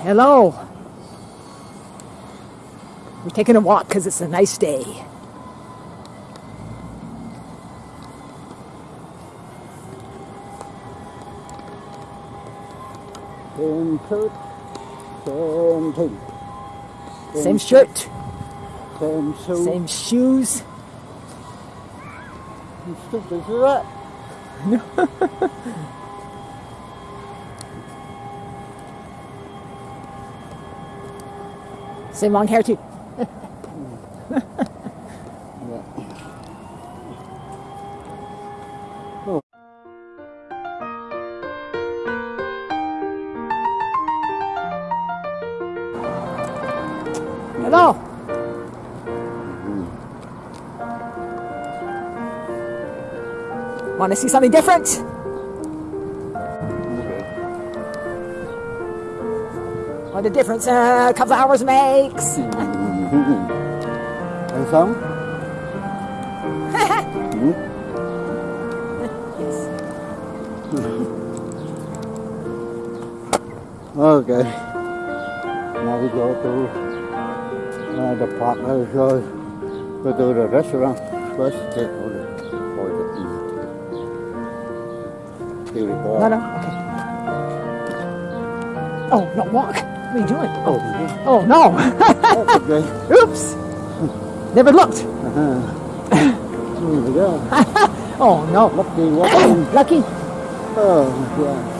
Hello. We're taking a walk because it's a nice day. Same shirt, same thing. Same shirt, Same shoe. same shoes. Stupid as that. Same long hair too. Hello. Want to see something different? What a difference uh, a couple of hours makes. Ăn sống. Yes. Okay. Now we go to uh, the park uh, so go to the restaurant first. Take order for the eat. Here we go. No, no. Okay. Oh, not walk. What are you doing? Oh. Oh, no. okay. Oops. Never looked. We go. Oh, no. Lucky. Lucky. Oh, yeah.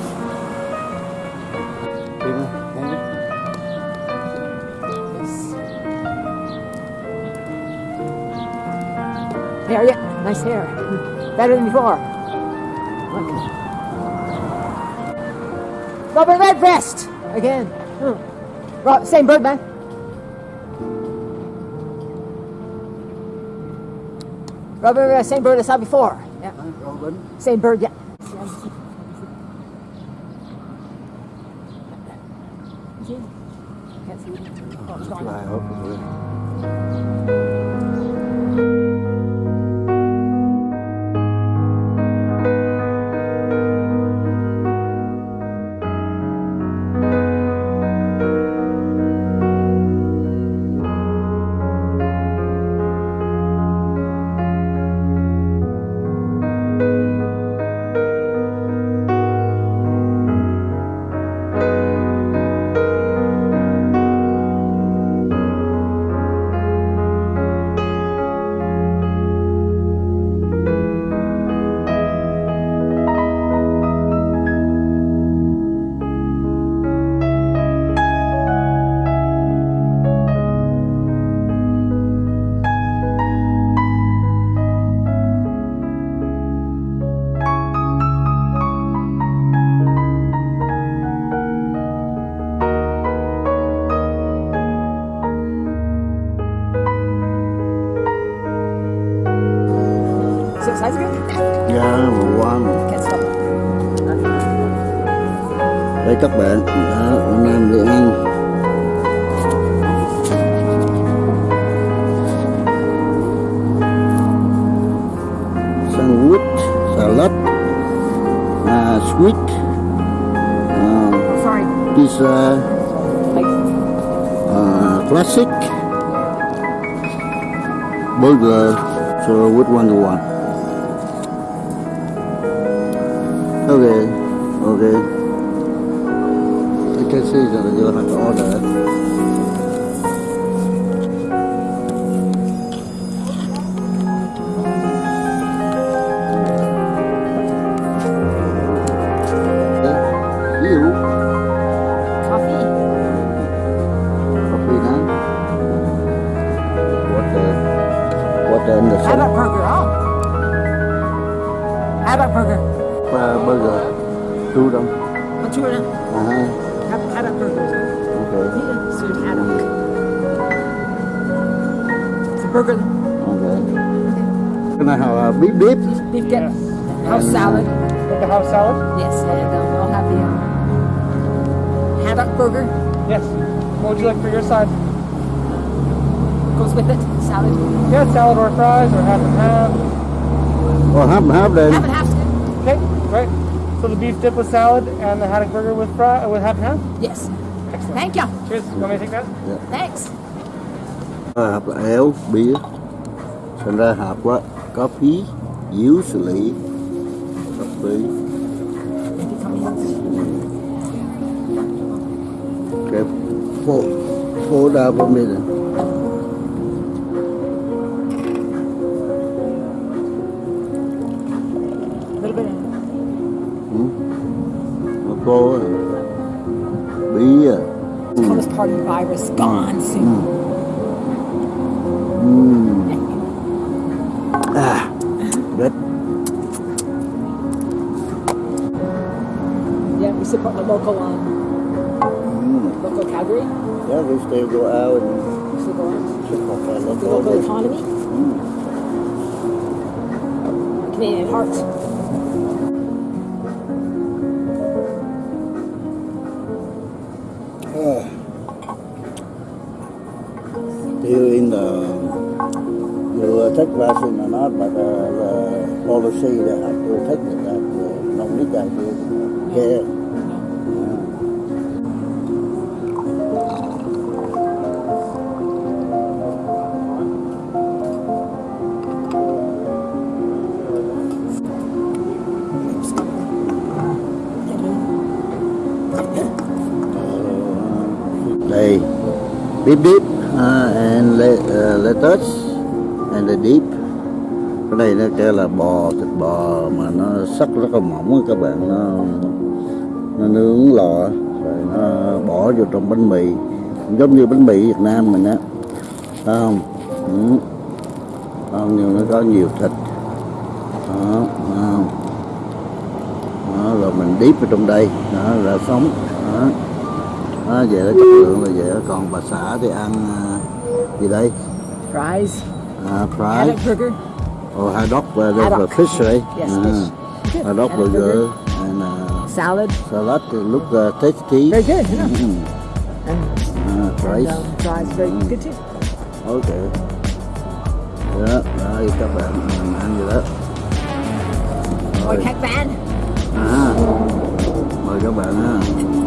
Hair, yeah. Nice hair. Better than before. Look. Robin Redbreast. Again. Hmm. Ro- same bird, man. Robin, uh, same bird I saw before. Yeah. Robin. Same bird, yeah. Can't see it. Oh, it's gone. Like, uh, classic, burger. So which one want? Okay, okay. I can see that you have to order. Burger. okay. Can I have a beef dip? Beef dip. House salad. Like the house salad? Yes, and um, I'll have the um, haddock burger. Yes. What would you like for your side? Goes with it. Salad. Yeah, salad or fries or half and half. Well, half and half then. Half and half's good. Okay, great. So the beef dip with salad and the haddock burger with fry with half and half. Yes. Excellent. Thank you. Cheers. You want me to take that? Yeah. Thanks. hộp là éo bia thành ra hộp quá có phí yếu xử lý. Hợp phí cái phố phố đa bên đây này. Bí à. Coronavirus gone ừ. soon. Ừ. local um, mm. local Calgary. yeah we still go out and We still go on. The local local economy. Mm. Canadian heart. Still in the you take vaccine or not, but uh, the policy that have to take it that uh, no need that care. Beep beep uh, and let, uh, lettuce and the deep. Cái này nó kêu là bò thịt bò mà nó sắc rất là mỏng á các bạn. Nó nó nướng lò rồi nó bỏ vô trong bánh mì. Giống như bánh mì Việt Nam mình á. Phải không? Ừ. không? Nhưng nó có nhiều thịt. Đó, đó. không? Đó, rồi mình deep vào trong đây. Đó là sống. Đó đó, vậy đó chất lượng là vậy đó. còn bà xã thì ăn à, gì đây Fries. à, fry Haddock burger. haddock uh, there's a Haddock. fish right Yes, uh, fish. Good. haddock Haddock burger and uh, Salad. salad look uh, tasty Very good. Yeah. Mm. And, uh, rice and um, fries. Very Mm. good too. ok đó đây các bạn mình ăn gì đó rồi Heck Van. à mời các bạn ha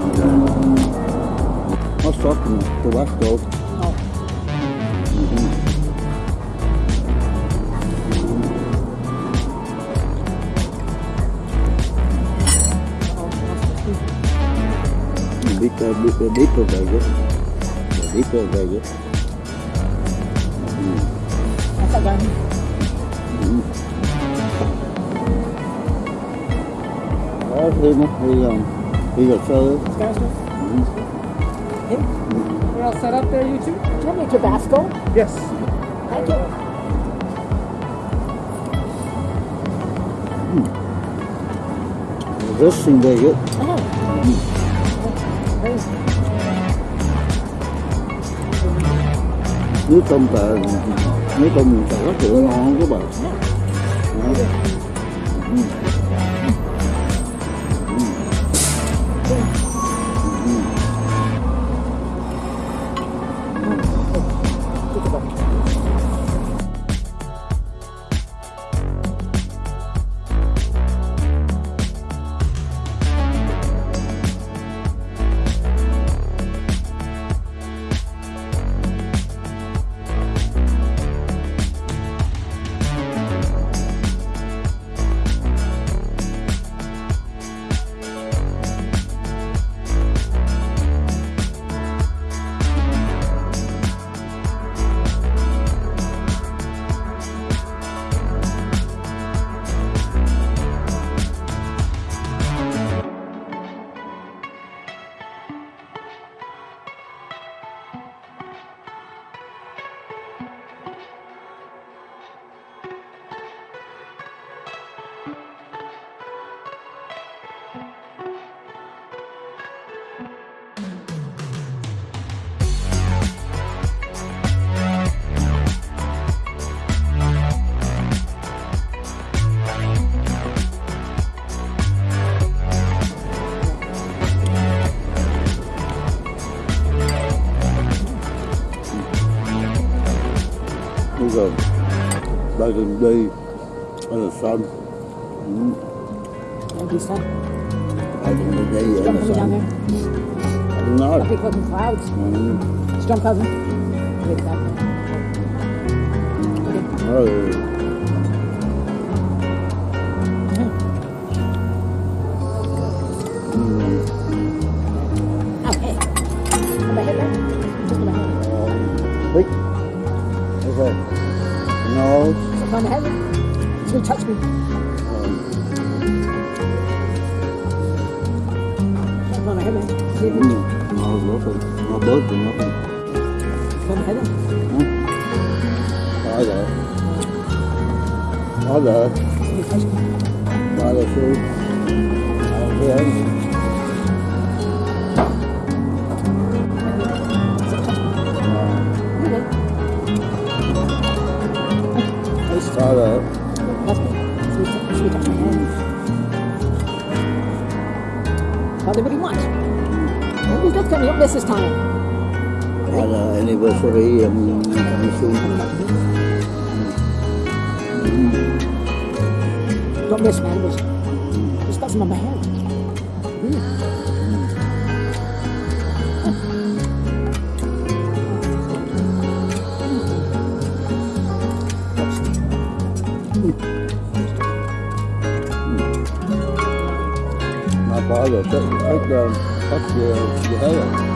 ok sauce and Tabasco Oh, Deep, uh, deep, uh, deeper very good. Deeper very good. that's not done. Đó, thêm á, thì um, thì là sơ. Spanish one? We're all set up there, you two? Do you want me Tabasco? Yes. Thank you. Dressing very good. Oh. Very Nước tôm tờ, nước tôm tờ rất là ngon các bạn. Bây giờ đây là đi, đây là sân. Ừ. Thank you, son. Đây là đi, đây You là got me down sân. there? Ừ. no. Big fucking clouds. Mm. Storm clouds. Big cloud. Oh. Mm. Touch me. Um, Something on the head, man. See if mm. it's No, nothing. No bird, nothing. on the head. Có rồi. Có rồi. It's gonna touch me. Có rồi sư. Nobody's not coming up this this time. Rồi. Anniversary um. Don't miss, there's nothing on my. Nó có rồi. Thích, thích, uh, thích dễ,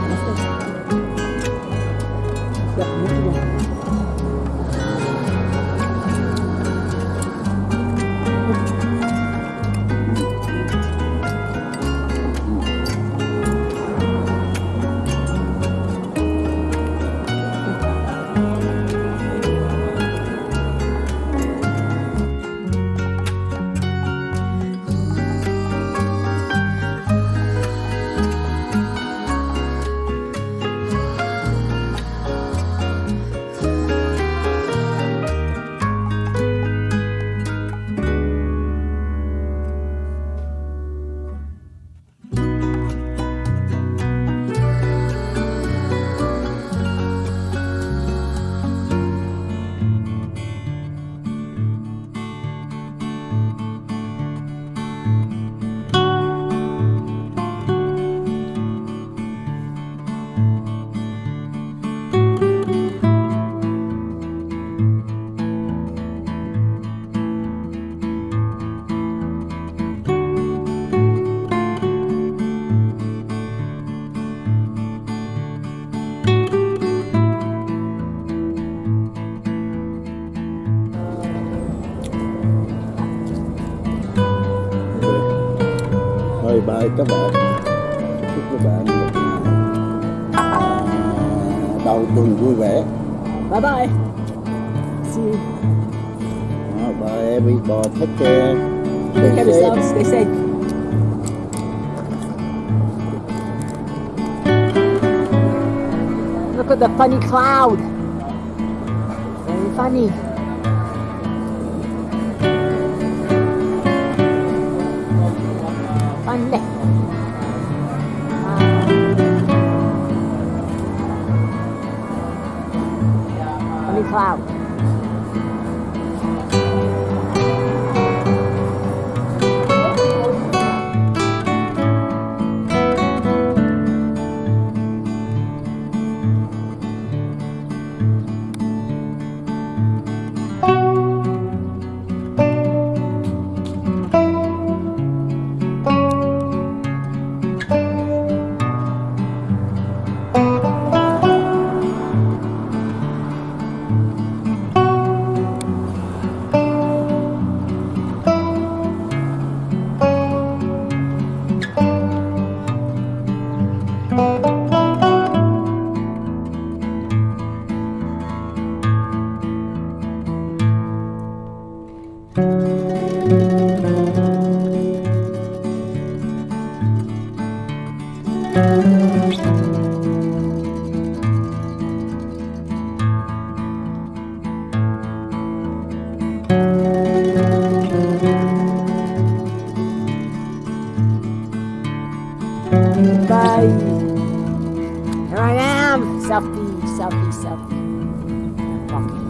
Bye các bạn. Chúc các bạn một đầu tuần vui vẻ. Bye bye. See you. Đó, bye everybody. Take care. Take care yourselves. Stay safe. Look at the funny cloud. Very funny. Monday. Um, let me cloud. Selfie, selfie, selfie. Walking.